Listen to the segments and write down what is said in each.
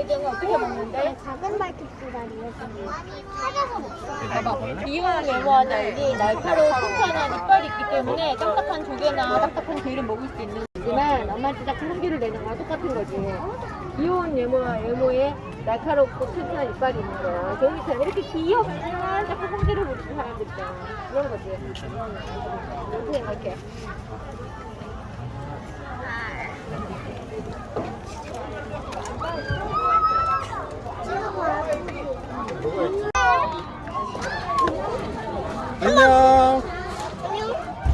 내장은 어떻게 먹는데? 작은 말뚝지다리요 찾아서 먹어 이온 네모하다 여기 날카로운 튼튼한 이빨이 있기 때문에 딱딱한 조개나 딱딱한 게를 먹을 수 있는 거지만 엄마한테 딱 홍기를 내는 거랑 똑같은 거지. 이온 네모와 네모에 날카롭고 튼튼한 이빨이 있는 거야. 저기처럼 이렇게 귀엽지만 자꾸 홍기를 부리는 사람들 있잖아. 그런 거지. 이렇게 생각해. 안녕.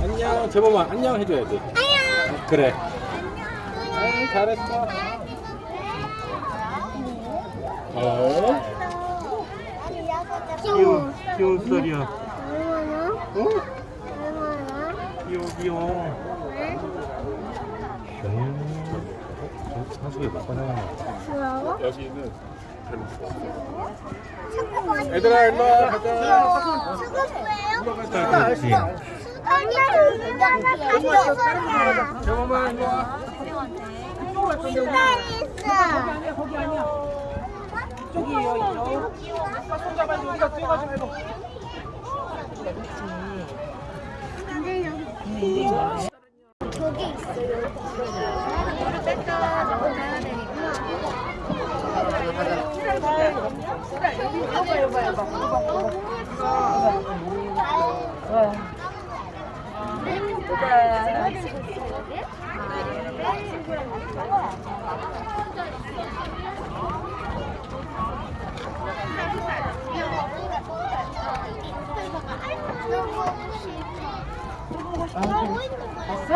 안녕. 제법만 안녕 해줘야지. 안녕 그래. 아이, 잘했어. 어? 귀여워 귀여운 소리야. 얼마나? 어? 얼마나? 귀여워, 귀여워. 음. 사수에 못 가나? 뭐라고? 여기는 잠깐만 얘들아, 일로 와. 가자. 수고해요 그렇지. 아니야 누가 하나 가져왔어 제법만 일로 와. 신발이 있어 근데 여기 저기 있어요. 아, 뭐 봤어?